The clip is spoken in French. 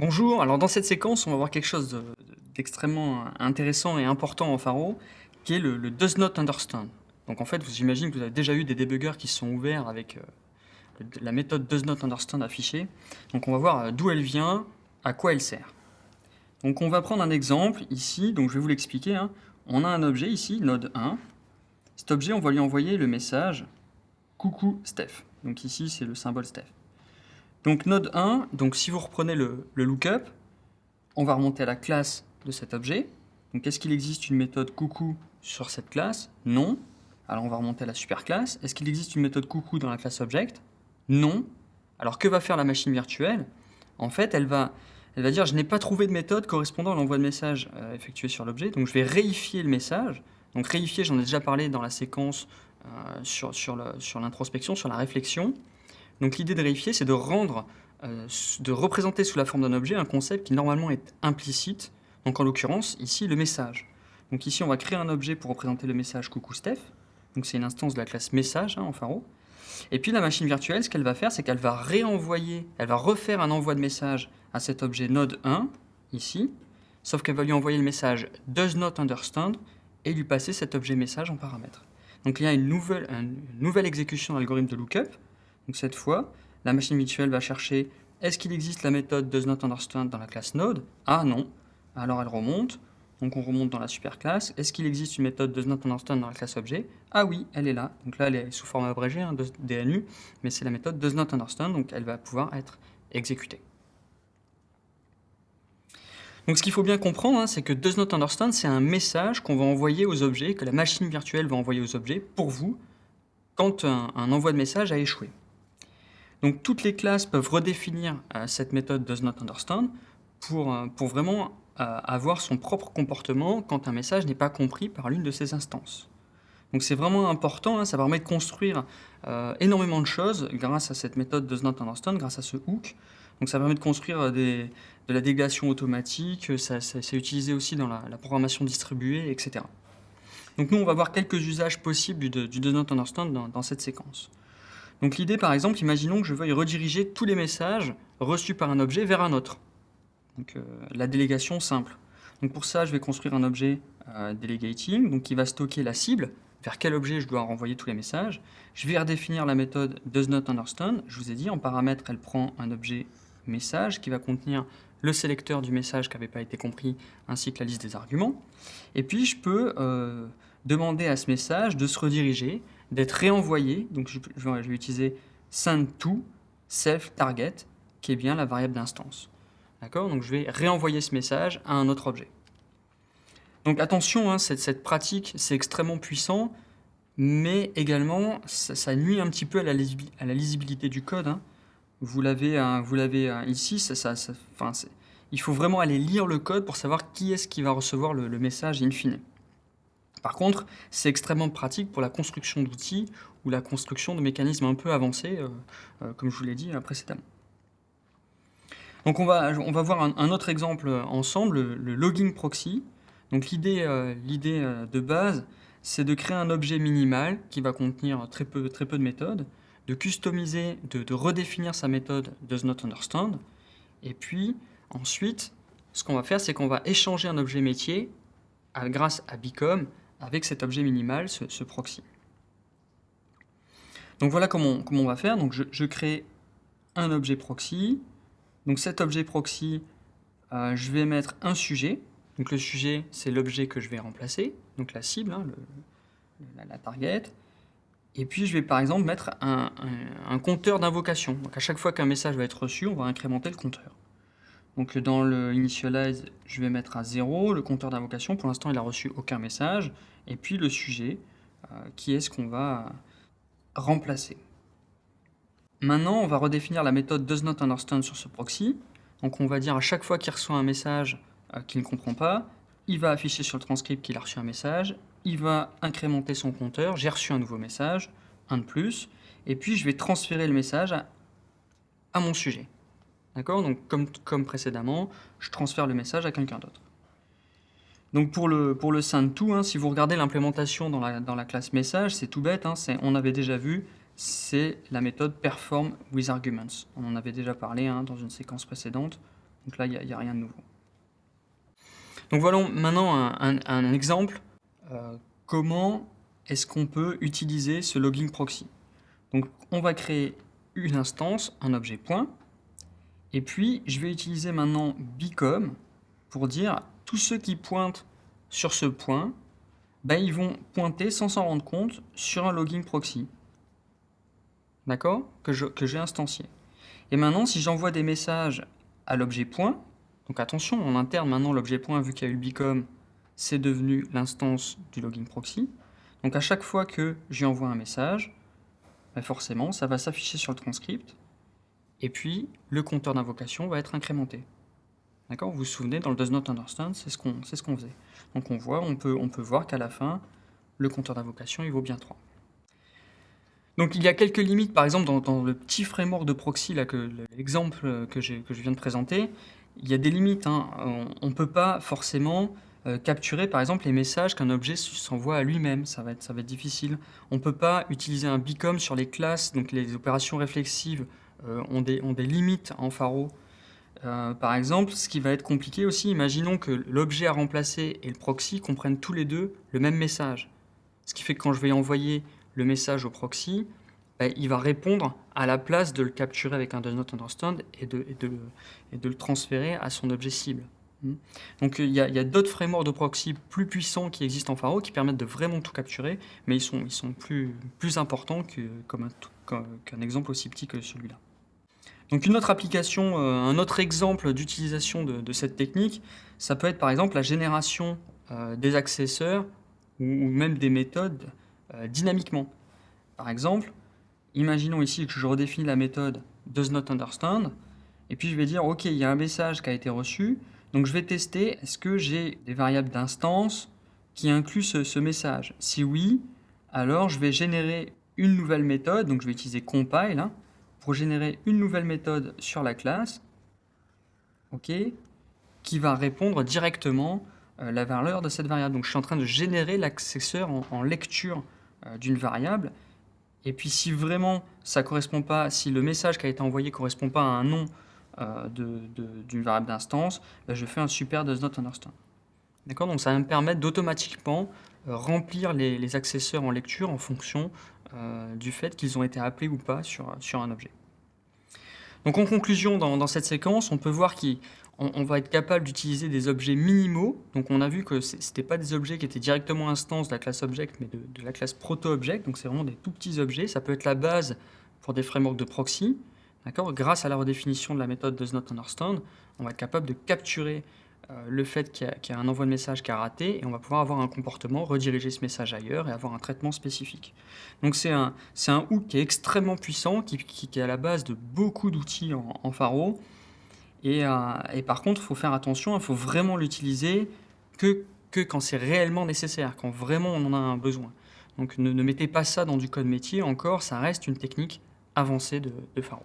Bonjour, alors dans cette séquence, on va voir quelque chose de- d'extrêmement intéressant et important en Faro, qui est le, le does not understand. Donc en fait, vous imaginez que vous avez déjà eu des débuggers qui sont ouverts avec euh, la méthode does not understand affichée. Donc on va voir euh, d'où elle vient, à quoi elle sert. Donc on va prendre un exemple ici, donc je vais vous l'expliquer. hein. On a un objet ici, node 1. Cet objet, on va lui envoyer le message coucou Steph. Donc ici, c'est le symbole Steph. Donc node 1, donc si vous reprenez le, lookup, on va remonter à la classe de cet objet. Donc est-ce qu'il existe une méthode coucou sur cette classe? Non. Alors on va remonter à la superclasse. Est-ce qu'il existe une méthode coucou dans la classe object? Non. Alors que va faire la machine virtuelle? En fait, elle va, elle va dire je n'ai pas trouvé de méthode correspondant à l'envoi de message euh, effectué sur l'objet, donc je vais réifier le message. Donc réifier, j'en ai déjà parlé dans la séquence euh, sur, sur l'introspection, sur la réflexion. Donc l'idée de réifier, c'est de rendre, euh, de représenter sous la forme d'un objet un concept qui normalement est implicite. Donc en l'occurrence, ici, le message. Donc ici, on va créer un objet pour représenter le message coucou Steph. Donc c'est une instance de la classe message hein, en Faro. Et puis la machine virtuelle, ce qu'elle va faire, c'est qu'elle va réenvoyer, elle va refaire un envoi de message à cet objet node 1, ici, sauf qu'elle va lui envoyer le message does not understand et lui passer cet objet message en paramètre. Donc il y a une nouvelle, exécution de l'algorithme de lookup. Donc cette fois, la machine virtuelle va chercher est-ce qu'il existe la méthode does not understand dans la classe node? Ah non. Alors elle remonte. Donc on remonte dans la superclasse. Est-ce qu'il existe une méthode does not understand dans la classe objet? Ah oui, elle est là. Donc là, elle est sous forme abrégée, hein, DNU, mais c'est la méthode does understand, donc elle va pouvoir être exécutée. Donc ce qu'il faut bien comprendre, hein, c'est que does understand, c'est un message qu'on va envoyer aux objets, que la machine virtuelle va envoyer aux objets pour vous quand un envoi de message a échoué. Donc toutes les classes peuvent redéfinir euh, cette méthode does not understand pour, euh, vraiment euh, avoir son propre comportement quand un message n'est pas compris par l'une de ces instances. Donc c'est vraiment important, hein, ça permet de construire énormément de choses grâce à cette méthode does not understand, grâce à ce hook. Donc ça permet de construire de la délégation automatique, ça, c'est utilisé aussi dans la, programmation distribuée, etc. Donc nous, on va voir quelques usages possibles du, du dans cette séquence. Donc l'idée, par exemple, imaginons que je veuille rediriger tous les messages reçus par un objet vers un autre. Donc euh, la délégation simple. Donc pour ça, je vais construire un objet euh, delegating, qui va stocker la cible, vers quel objet je dois renvoyer tous les messages. Je vais redéfinir la méthode does. Je vous ai dit, en paramètre, elle prend un objet message qui va contenir le sélecteur du message qui n'avait pas été compris, ainsi que la liste des arguments. Et puis je peux euh, demander à ce message de se rediriger, d'être réenvoyé. Donc je, vais utiliser send to self target, qui est bien la variable d'instance. D'accord? Donc je vais réenvoyer ce message à un autre objet. Donc attention, hein, cette, pratique, c'est extrêmement puissant, mais également, ça, nuit un petit peu à la, lisibilité du code. hein. Vous l'avez l'avez, hein, ici, ça, il faut vraiment aller lire le code pour savoir qui est-ce qui va recevoir le, le message in fine. Par contre, c'est extrêmement pratique pour la construction d'outils ou la construction de mécanismes un peu avancés, euh, euh, comme je vous l'ai dit euh, précédemment. Donc on va, on va voir un, autre exemple ensemble, le, logging proxy. Donc l'idée de base, c'est de créer un objet minimal qui va contenir très peu, très peu de méthodes, de customiser, de, de redéfinir sa méthode does not understand, et puis ensuite, ce qu'on va faire, c'est qu'on va échanger un objet métier grâce à Bicom avec cet objet minimal, ce, proxy. Donc voilà comment, on- va faire. Donc je, crée un objet proxy. Donc cet objet proxy, euh, je vais mettre un sujet. Donc le sujet, c'est l'objet que je vais remplacer, donc la cible, hein, la, target. Et puis je vais par exemple mettre un, un- un compteur d'invocation. Donc à chaque fois qu'un message va être reçu, on va incrémenter le compteur. Donc dans le initialize, je vais mettre à 0 le compteur d'invocation. Pour l'instant, il n'a reçu aucun message. Et puis le sujet, euh, qui est ce qu'on va remplacer. Maintenant, on va redéfinir la méthode does not understand sur ce proxy. Donc on va dire à chaque fois qu'il reçoit un message euh, qu'il ne comprend pas, il va afficher sur le transcript qu'il a reçu un message, il va incrémenter son compteur, j'ai reçu un nouveau message, un de plus, et puis je vais transférer le message à mon sujet. D'accord? Donc comme, précédemment, je transfère le message à quelqu'un d'autre. Donc pour le, pour le send to, hein, si vous regardez l'implémentation dans la, classe message, c'est tout bête, hein, on avait déjà vu, c'est la méthode perform with arguments. On en avait déjà parlé hein, dans une séquence précédente. Donc là, il n'y a, rien de nouveau. Donc voilà maintenant un, exemple. Euh, comment est-ce qu'on peut utiliser ce logging proxy? Donc on va créer une instance, un objet point, et puis je vais utiliser maintenant become pour dire tous ceux qui pointent sur ce point, ben, ils vont pointer sans s'en rendre compte sur un logging proxy. D'accord? Que j'ai instancié. Et maintenant, si j'envoie des messages à l'objet point, donc attention, en interne, maintenant, l'objet point, vu qu'il y a eu le become, c'est devenu l'instance du logging proxy. Donc à chaque fois que j'y envoie un message, ben, forcément, ça va s'afficher sur le transcript, et puis le compteur d'invocation va être incrémenté. D'accord? Vous vous souvenez, dans le does not understand, c'est ce qu'on ce faisait. Donc on voit, on peut, on peut voir qu'à la fin, le compteur d'invocation, il vaut bien 3. Donc il y a quelques limites, par exemple dans, le petit framework de proxy, là, que l'exemple que, je viens de présenter, il y a des limites. Hein. On ne peut pas forcément euh, capturer par exemple les messages qu'un objet s'envoie à lui-même, ça, va être, ça va être difficile. On ne peut pas utiliser un become sur les classes, donc les opérations réflexives ont, des, ont des limites en pharo euh, par exemple, ce qui va être compliqué aussi, imaginons que l'objet à remplacer et le proxy comprennent tous les deux le même message. Ce qui fait que quand je vais envoyer le message au proxy, bah, il va répondre à la place de le capturer avec un does not understand et de, le transférer à son objet cible. Hmm. Donc il y a, d'autres frameworks de proxy plus puissants qui existent en Pharo qui permettent de vraiment tout capturer, mais ils sont, plus, importants qu'un exemple aussi petit que celui-là. Donc une autre application, euh, un autre exemple d'utilisation de, cette technique, ça peut être par exemple la génération euh, des accesseurs ou, même des méthodes euh, dynamiquement. Par exemple, imaginons ici que je redéfinis la méthode does not understand, et puis je vais dire, ok, il y a un message qui a été reçu, donc je vais tester, est-ce que j'ai des variables d'instance qui incluent ce, message? Si oui, alors je vais générer une nouvelle méthode, donc je vais utiliser compile, hein, pour générer une nouvelle méthode sur la classe, qui va répondre directement euh, la valeur de cette variable. Donc je suis en train de générer l'accesseur en, lecture euh, d'une variable. Et puis si vraiment ça correspond pas, si le message qui a été envoyé correspond pas à un nom euh, d'une variable d'instance, ben, je fais un super does not understand. D'accord? Donc ça va me permettre d'automatiquement remplir les, les, accesseurs en lecture en fonction euh, du fait qu'ils ont été appelés ou pas sur, un objet. Donc en conclusion, dans, cette séquence, on peut voir qu'on va être capable d'utiliser des objets minimaux. Donc on a vu que ce n'étaient pas des objets qui étaient directement instances de la classe object, mais de, la classe proto-object. Donc c'est vraiment des tout petits objets. Ça peut être la base pour des frameworks de proxy. Grâce à la redéfinition de la méthode does not understand, on va être capable de capturer le fait qu'il y, a un envoi de message qui a raté, et on va pouvoir avoir un comportement, rediriger ce message ailleurs et avoir un traitement spécifique. Donc c'est un, un hook qui est extrêmement puissant, qui, est à la base de beaucoup d'outils en, en, Pharo, et, euh, et par contre, il faut faire attention, il faut vraiment l'utiliser que, que quand c'est réellement nécessaire, quand vraiment on en a un besoin. Donc ne, mettez pas ça dans du code métier, encore, ça reste une technique avancée de, de Pharo.